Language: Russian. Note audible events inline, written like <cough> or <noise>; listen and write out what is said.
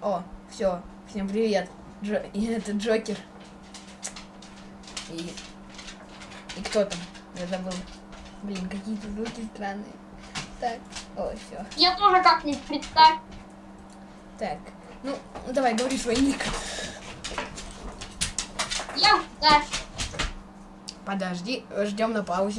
О, все, всем привет. Джо... <laughs> и Это Джокер. И... И кто там? Я забыл. Блин, какие-то звуки странные. Так, о, все. Я тоже как-нибудь представь. Так, ну, давай, говори свой ник. Я, да. Подожди, ждем на паузе.